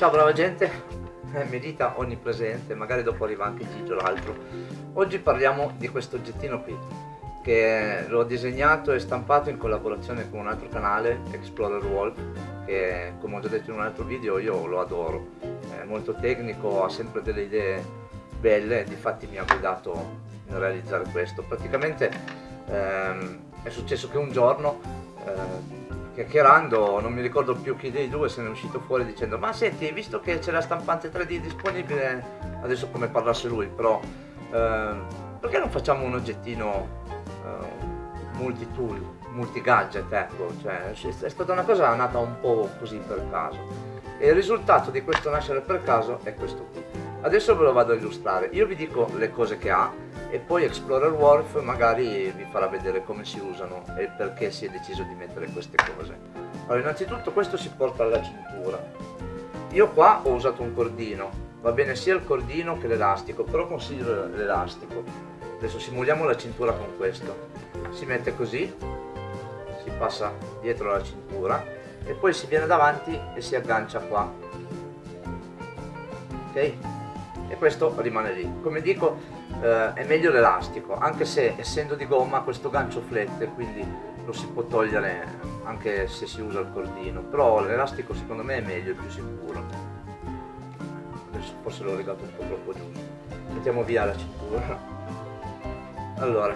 Ciao brava gente, eh, medita onnipresente, magari dopo arriva anche Gigio l'altro. Oggi parliamo di questo oggettino qui, che l'ho disegnato e stampato in collaborazione con un altro canale, Explorer Wolf, che come ho già detto in un altro video io lo adoro. È molto tecnico, ha sempre delle idee belle, difatti mi ha guidato nel realizzare questo. Praticamente ehm, è successo che un giorno eh, chiacchierando, non mi ricordo più chi dei due se ne è uscito fuori dicendo ma senti, visto che c'è la stampante 3D disponibile, adesso come parlasse lui, però eh, perché non facciamo un oggettino eh, multi-tool, multi-gadget, ecco, cioè, è stata una cosa nata un po' così per caso. E il risultato di questo nascere per caso è questo qui. Adesso ve lo vado a illustrare, io vi dico le cose che ha e poi Explorer Wolf magari vi farà vedere come si usano e perché si è deciso di mettere queste cose. Allora innanzitutto questo si porta alla cintura. Io qua ho usato un cordino, va bene sia il cordino che l'elastico, però consiglio l'elastico. Adesso simuliamo la cintura con questo. Si mette così, si passa dietro la cintura e poi si viene davanti e si aggancia qua. Ok? E questo rimane lì. Come dico, eh, è meglio l'elastico, anche se essendo di gomma questo gancio flette, quindi lo si può togliere anche se si usa il cordino, però l'elastico secondo me è meglio, è più sicuro. Adesso forse l'ho legato un po' troppo giù. Mettiamo via la cintura. Allora,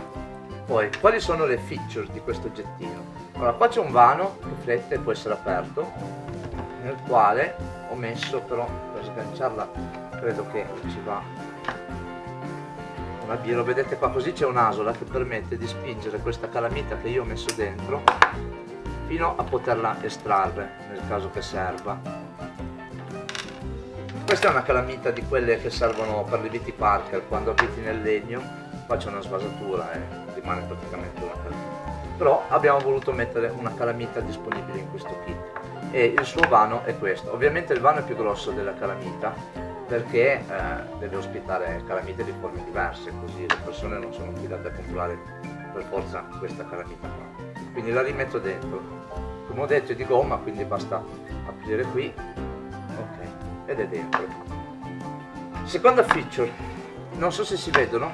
poi, quali sono le feature di questo oggettino? Allora, qua c'è un vano che flette e può essere aperto, nel quale ho messo però, per sganciarla, credo che ci va. Una B, lo vedete qua così c'è un'asola che permette di spingere questa calamita che io ho messo dentro fino a poterla estrarre nel caso che serva. Questa è una calamita di quelle che servono per le viti Parker quando abiti nel legno. Qua c'è una svasatura e rimane praticamente una calamita però abbiamo voluto mettere una calamita disponibile in questo kit. E il suo vano è questo. Ovviamente il vano è più grosso della calamita perché eh, deve ospitare calamite di forme diverse, così le persone non sono affidate a comprare per forza questa calamita qua. Quindi la rimetto dentro. Come ho detto è di gomma, quindi basta aprire qui, ok, ed è dentro. Seconda feature, non so se si vedono,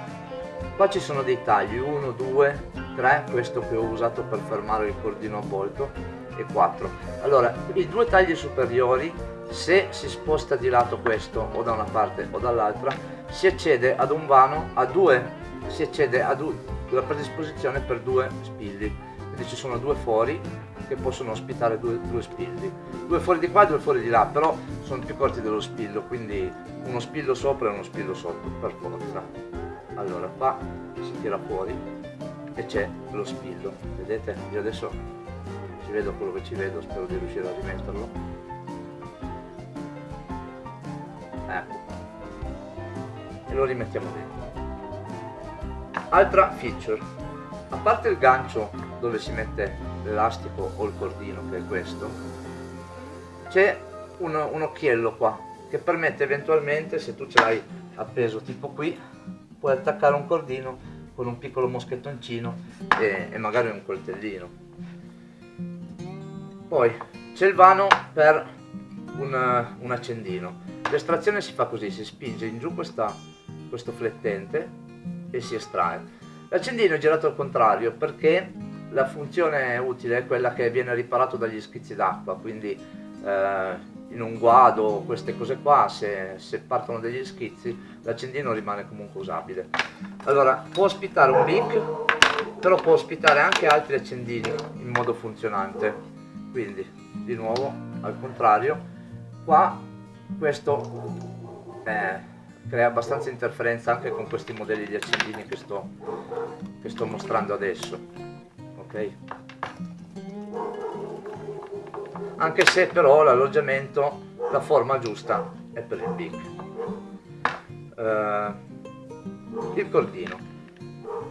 qua ci sono dei tagli, 1, 2, 3, questo che ho usato per fermare il cordino avvolto, e 4. Allora, i due tagli superiori se si sposta di lato questo o da una parte o dall'altra si accede ad un vano a due si accede ad una predisposizione per due spilli. Quindi ci sono due fori che possono ospitare due, due spilli. Due fuori di qua e due fuori di là però sono più corti dello spillo quindi uno spillo sopra e uno spillo sotto per forza. Allora qua si tira fuori e c'è lo spillo. Vedete? Io adesso ci vedo quello che ci vedo spero di riuscire a rimetterlo lo rimettiamo dentro altra feature. A parte il gancio dove si mette l'elastico o il cordino che è questo c'è un, un occhiello qua che permette eventualmente se tu ce l'hai appeso tipo qui puoi attaccare un cordino con un piccolo moschettoncino e, e magari un coltellino. Poi c'è il vano per un, un accendino. L'estrazione si fa così, si spinge in giù questa, questo flettente e si estrae. L'accendino è girato al contrario perché la funzione utile è quella che viene riparato dagli schizzi d'acqua, quindi eh, in un guado queste cose qua, se, se partono degli schizzi, l'accendino rimane comunque usabile. Allora, può ospitare un BIC, però può ospitare anche altri accendini in modo funzionante. Quindi, di nuovo, al contrario, qua questo eh, crea abbastanza interferenza anche con questi modelli di accendini che sto, che sto mostrando adesso ok? Anche se però l'alloggiamento la forma giusta è per il BIC eh, il cordino.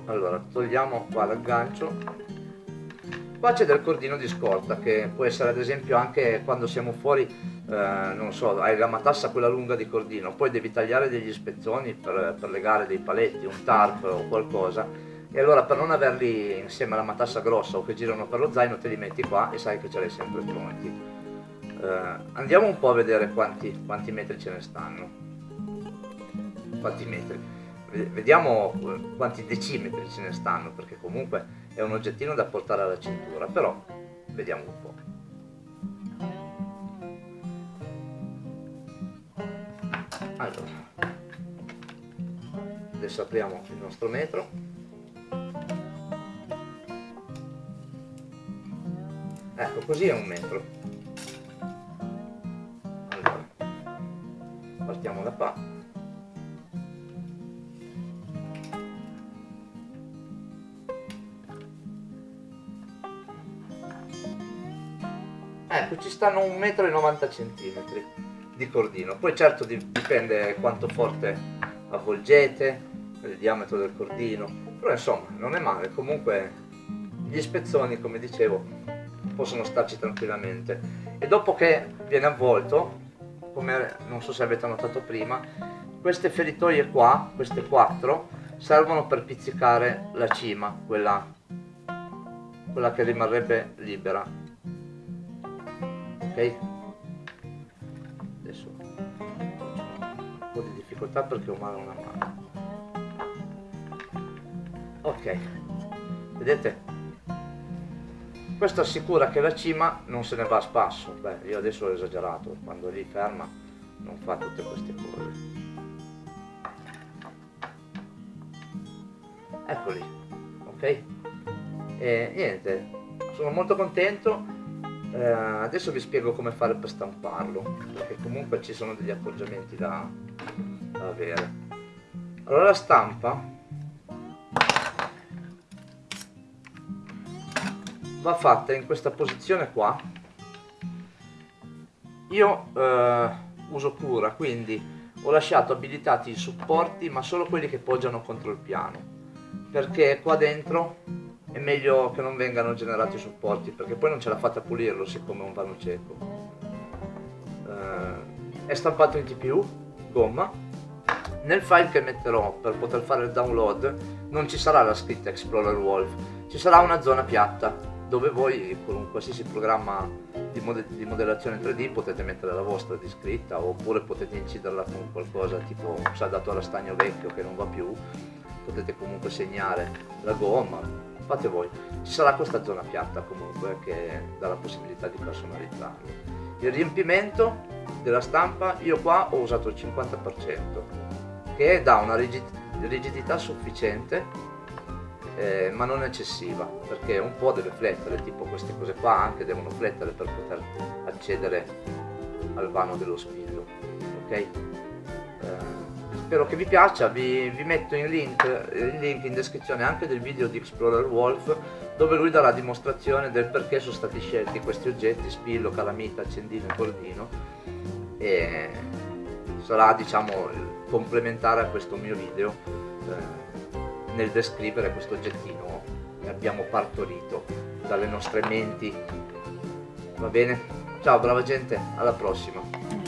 Allora togliamo qua l'aggancio Qua c'è del cordino di scorta che può essere ad esempio anche quando siamo fuori, eh, non so, hai la matassa quella lunga di cordino, poi devi tagliare degli spezzoni per, per legare dei paletti, un tarp o qualcosa e allora per non averli insieme alla matassa grossa o che girano per lo zaino te li metti qua e sai che ce li hai sempre pronti. eh, andiamo un po' a vedere quanti, quanti metri ce ne stanno quanti metri vediamo eh, quanti decimetri ce ne stanno perché comunque è un oggettino da portare alla cintura però vediamo un po' allora adesso apriamo il nostro metro. Ecco così è un metro. Allora partiamo da qua ecco ci stanno 1,90 m di cordino. Poi certo dipende quanto forte avvolgete il diametro del cordino. Però insomma non è male. Comunque gli spezzoni come dicevo possono starci tranquillamente. E dopo che viene avvolto come non so se avete notato prima queste feritoie qua queste quattro servono per pizzicare la cima quella, quella che rimarrebbe libera ok? Adesso un po' di difficoltà perché ho male una mano. Ok. Vedete? Questo assicura che la cima non se ne va a spasso. Beh io adesso ho esagerato. Quando lì ferma non fa tutte queste cose. Eccoli. Ok? E niente. Sono molto contento eh, adesso vi spiego come fare per stamparlo perché comunque ci sono degli accorgimenti da, da avere. Allora la stampa. Va fatta in questa posizione qua. Io eh, uso cura quindi ho lasciato abilitati i supporti ma solo quelli che poggiano contro il piano perché qua dentro è meglio che non vengano generati supporti perché poi non ce la fate a pulirlo siccome è un vano cieco. Eh, è stampato in TPU gomma. Nel file che metterò per poter fare il download non ci sarà la scritta Explorer Wolf ci sarà una zona piatta dove voi con un qualsiasi programma di, mod di, modellazione 3D potete mettere la vostra di scritta oppure potete inciderla con qualcosa tipo un saldato a rastagno vecchio che non va più. Potete comunque segnare la gomma fate voi. Ci sarà questa zona piatta comunque che dà la possibilità di personalizzarlo. Il riempimento della stampa io qua ho usato il 50% che dà una rigidità sufficiente eh, ma non eccessiva perché un po' deve flettere tipo queste cose qua anche devono flettere per poter accedere al vano dello spillo ok spero che vi piaccia vi, vi metto in link, il link in descrizione anche del video di Explorer Wolf dove lui darà dimostrazione del perché sono stati scelti questi oggetti spillo, calamita, accendino e cordino e sarà diciamo complementare a questo mio video eh, nel descrivere questo oggettino che abbiamo partorito dalle nostre menti. Va bene? Ciao brava gente, alla prossima!